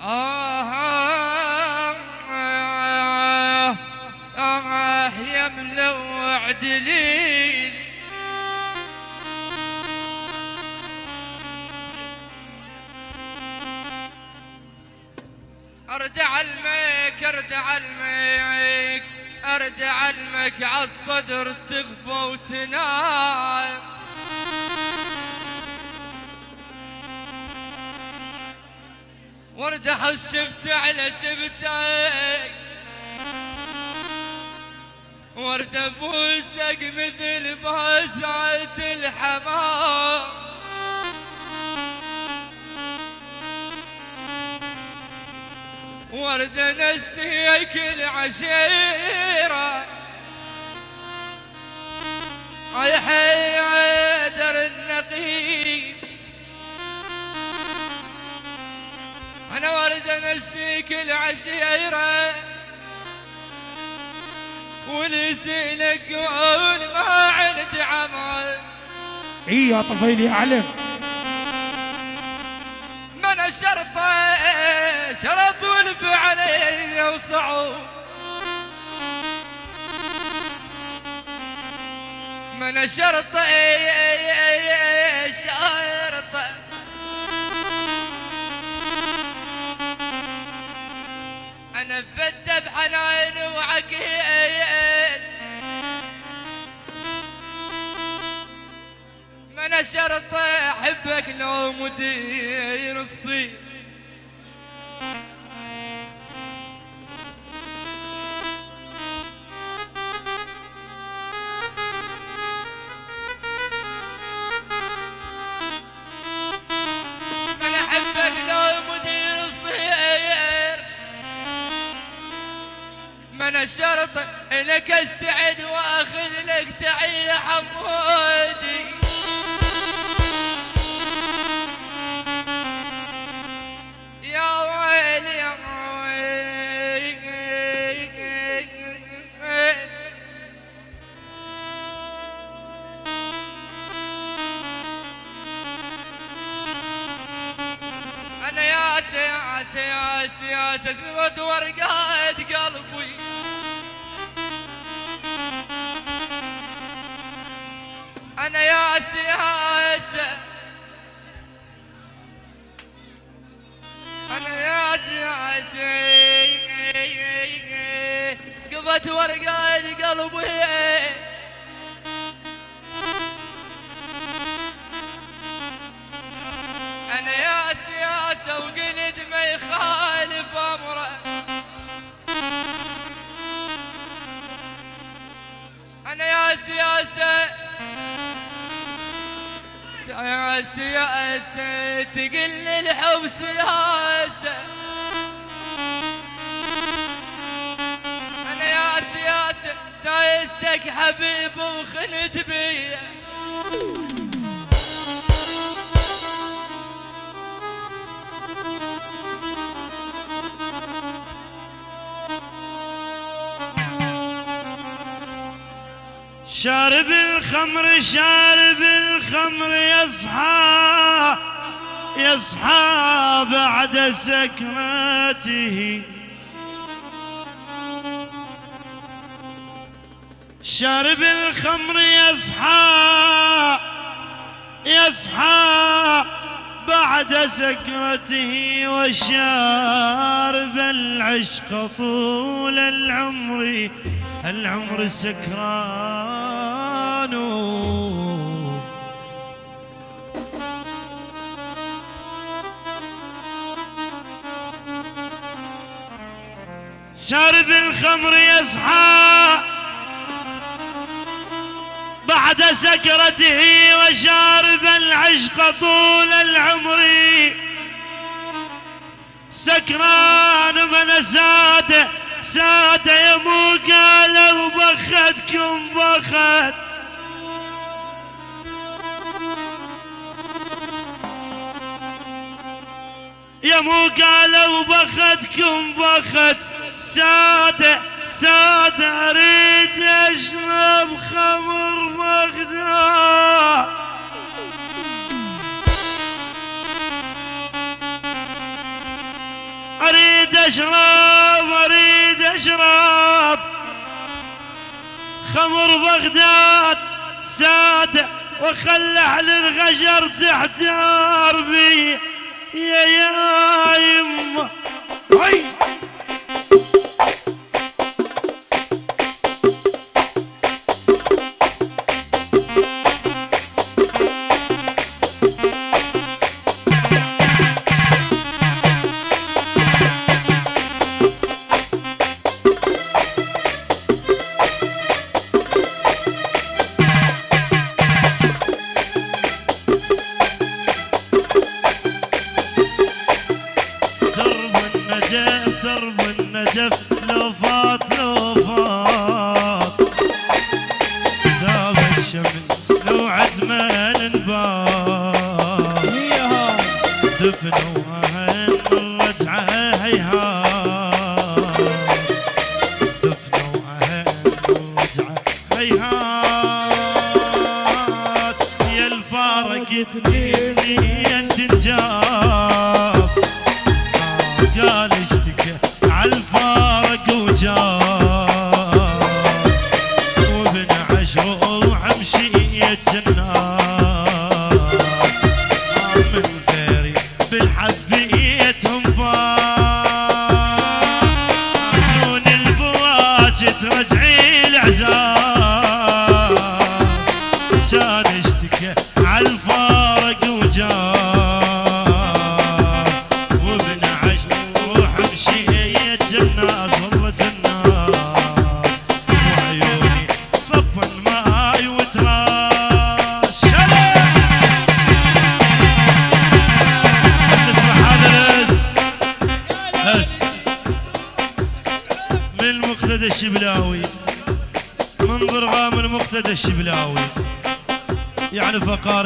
آه آه آه يا ملوع ارد علمك ارد ارد عالصدر تغفى وتنام. ورد احس شفت على شفتك ورد ابوسك مثل باسعة الحمام. ورد نسيك العشيرة. أي النقيب أنا ورد نسيك العشيرة. ونسيلك قول ما عند عمل. إي يا طفيل يا علم من الشرطة شرط والفعل وصعوب من الشرطة شرطة أنا فت بحنان وعكيس من الشرطة أحبك لو مدير الصيف الشرط لك استعد وأخذ لك تعية حمودي. يا ويل يا ويل أنا يا سياسة يا سياسة شنو ورقات سياسة أنا يا سياسة قضت ورقات قلبي. سياسة تقل الحب سياسة أنا يا سياسة سايستك حبيب وخنت بيه شارب الخمر شارب الخمر يصحى يصحى بعد سكرته شارب الخمر يصحى يصحى بعد سكرته وشارب العشق طول العمر. العمر سكران. شارب الخمر يصحى بعد سكرته وشارب العشق طول العمر. سكران من ساده ساعة يا مو قالوا بختكم بخت يا مو قالوا بختكم بخت سادة سادة أريد اشرب خمر مغدا أريد اريد اشرب اريد اشرب خمر بغداد سادة وخلح للغجر تحت عربي يا يا يمه Hear me and enjoy.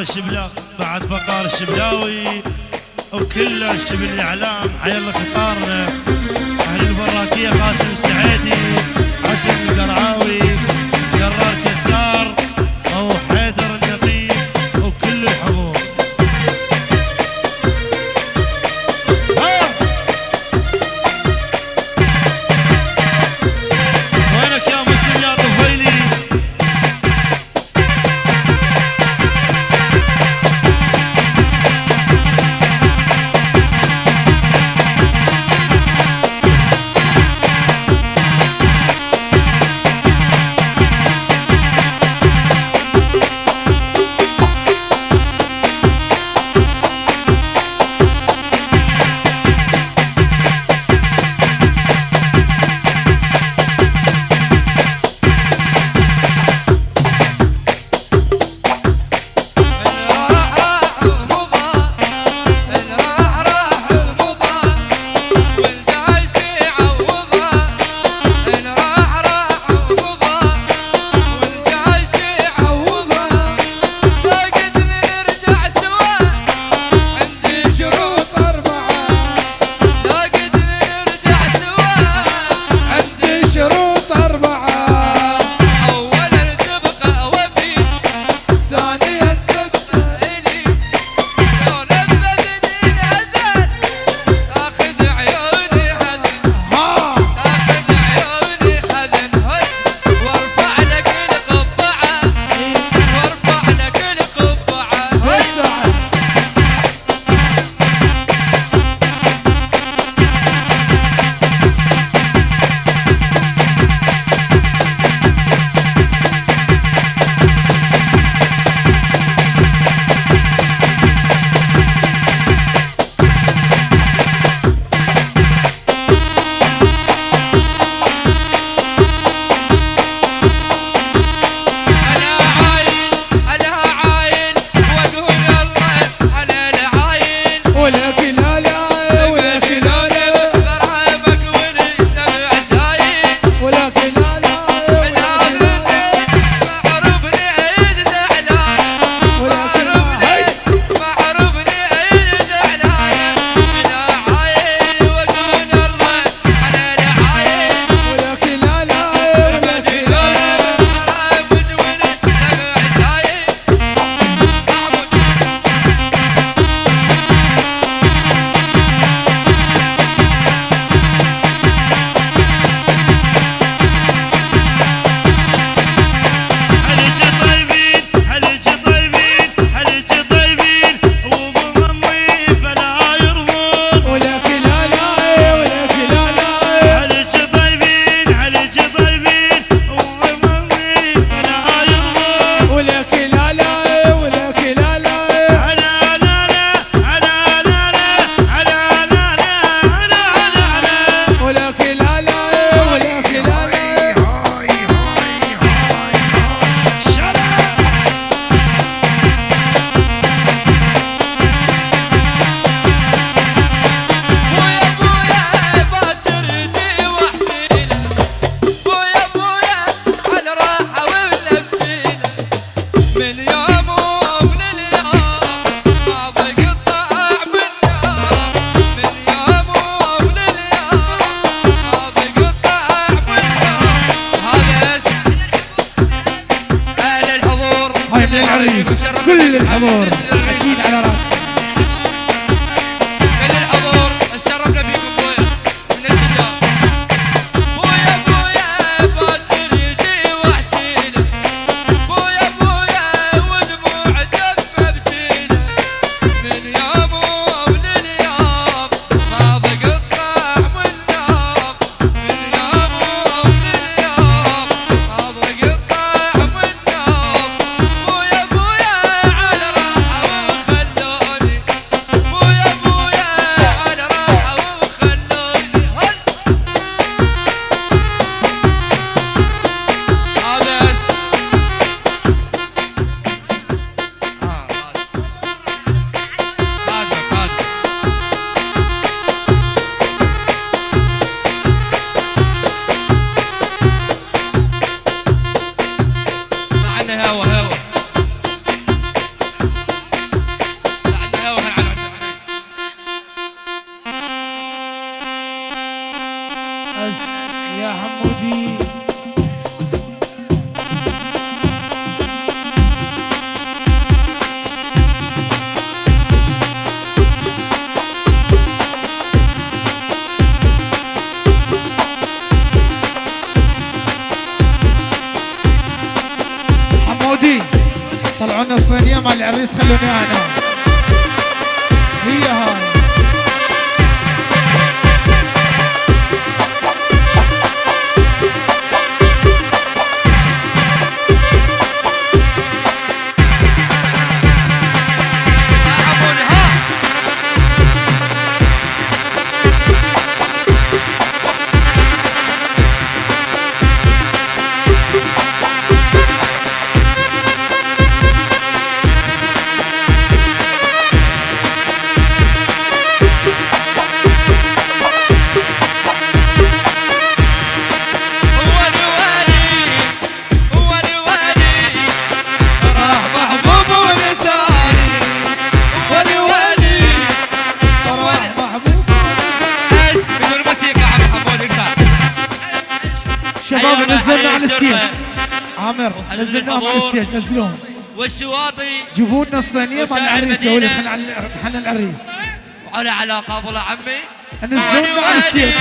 الشبلا بعد فقار الشبلاوي وكل الشبل الإعلام. حي الله فقارنا. أهل البراكية قاسم China. شباب نزلنا على الستيج. عامر نزلنا على الستيج نزلوهم والشواطي جيبوا لنا الصينيه مال العريس يا ولد خلنا العريس. وعلى علاقه ابو عمي نزلوا على الستيج.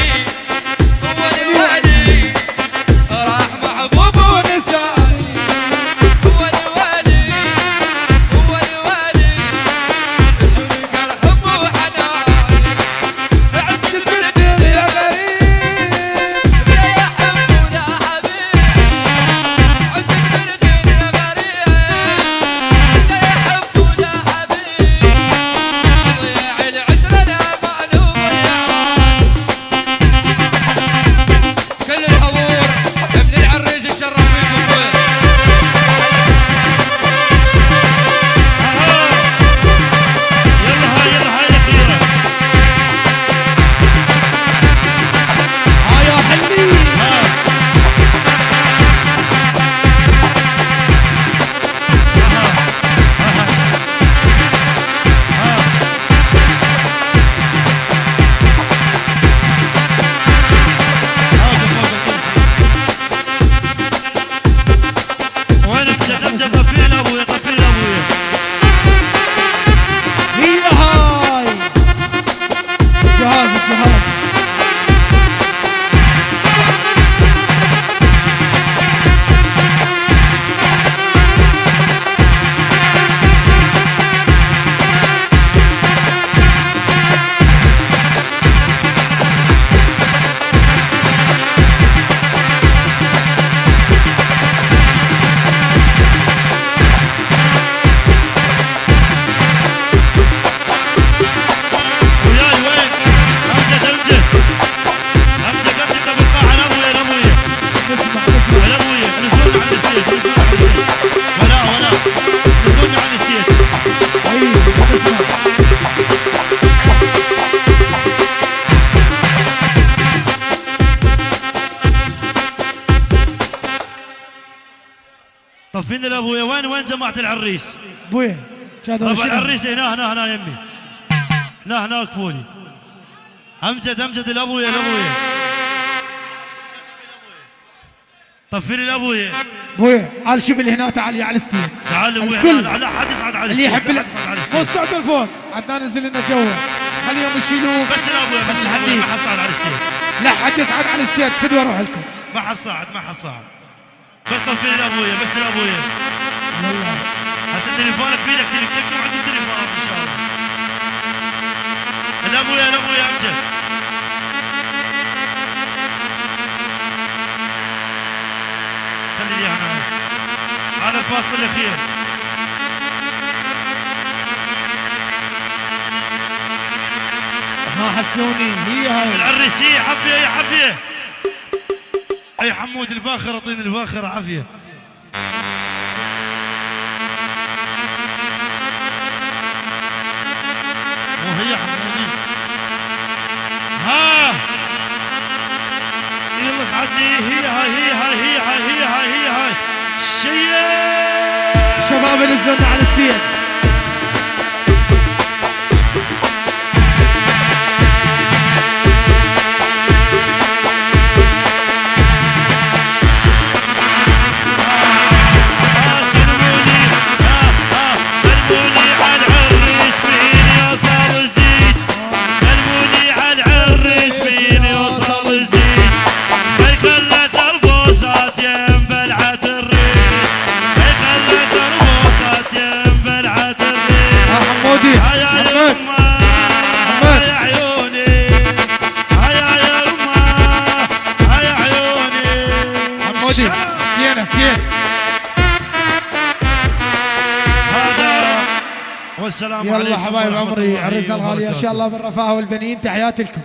عارفين الابويا وين وين جماعة العريس؟ بويا ربع العريس إيه، هنا هنا هنا يمي. هنا هنا كفوني امجد أمجد الابويا الابويا طفي لي الابويا بويا على اللي هنا تعال يا على الستير تعال الكل. على حد يصعد على اللي يحب الصعد الفوق عدنا نزل لنا جوا خليهم يشيلوه بس الابويا بس الابويا ما حصعد على الستيج لا حد يصعد على الستيج فدوا أروح لكم ما حصعد ما حصعد بس طفي لي لابويا بس لأبويا. هسه تليفونك بيدك تليفون عندي تليفونات إن شاء الله. لابويا لابويا امجد خلي لي أنا. هذا الفاصل الأخير. ها حسوني. هي هاي. العريس هي عافيه يا عافيه أي حمود الفاخر اعطيني الفاخر عافية. مو هي حمودي. ها! يلا اسعدني هي هاي هي هاي هي هاي هي هاي هي هاي شباب نزلوا لنا على الستيج. عرسنا الغالية إن وبركاته. شاء الله بالرفاهة والبنين تحياتي لكم